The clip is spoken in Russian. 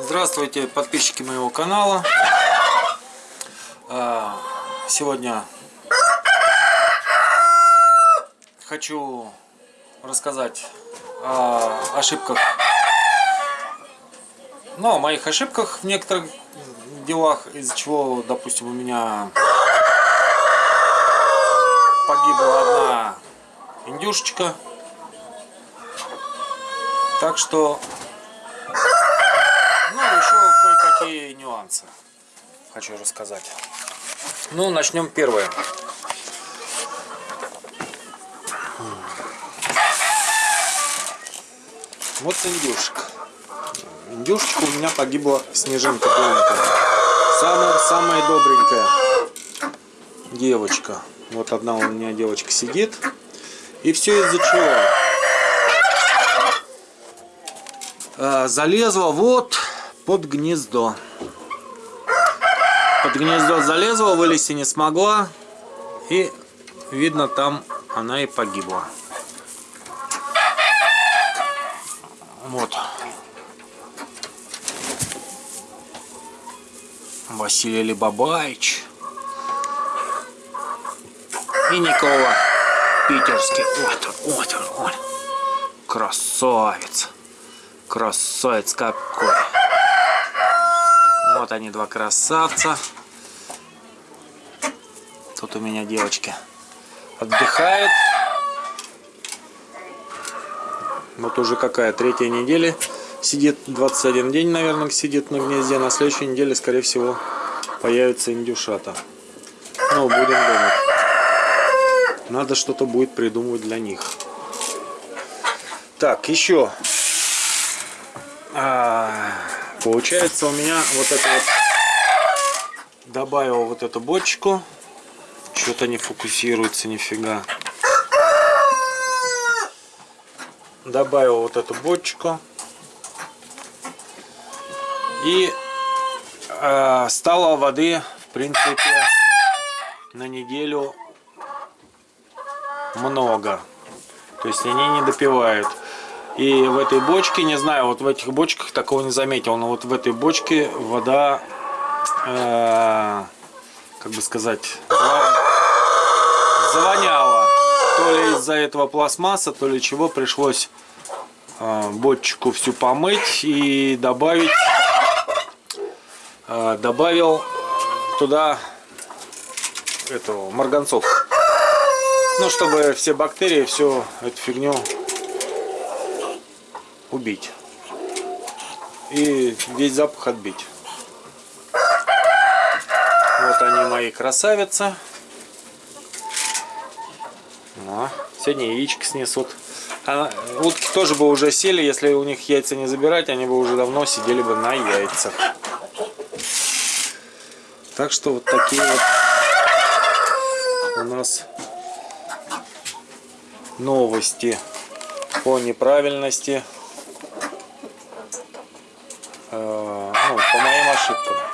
Здравствуйте, подписчики моего канала. А, Сегодня хочу рассказать о ошибках, ну, о моих ошибках в некоторых делах, из-за чего, допустим, у меня погибла одна индюшечка. Так что ну, еще кое-какие нюансы хочу рассказать. Ну, начнем первое. Вот индюшек. Индюшечка у меня погибла снежинка беленькая. Самая, самая добренькая девочка. Вот одна у меня девочка сидит. И все из-за чего? А, залезла вот под гнездо. Под гнездо залезла, вылезти не смогла. И видно там она и погибла. Вот. Василий Либабаевич. И Никола Питерский. Вот он, вот он, вот. Красавец. Красавец какой. Вот они, два красавца. Тут у меня девочки отдыхает. Вот уже какая, третья неделя сидит, 21 день, наверное, сидит на гнезде. На следующей неделе, скорее всего, появится индюшата. Ну, будем думать. Надо что-то будет придумывать для них. Так, еще. А, получается у меня вот это вот добавил вот эту бочку. Что-то не фокусируется нифига. Добавил вот эту бочку. И э, стало воды, в принципе, на неделю много. То есть они не допивают. И в этой бочке, не знаю, вот в этих бочках такого не заметил, но вот в этой бочке вода, э, как бы сказать, завоняла. То ли из-за этого пластмасса, то ли чего пришлось э, бочку всю помыть и добавить, э, добавил туда этого марганцов. Ну, чтобы все бактерии, всю эту фигню убить. И весь запах отбить. Вот они мои красавицы. Ну, сегодня яички снесут. А утки тоже бы уже сели, если у них яйца не забирать, они бы уже давно сидели бы на яйцах. Так что вот такие вот у нас новости по неправильности, ну, по моим ошибкам.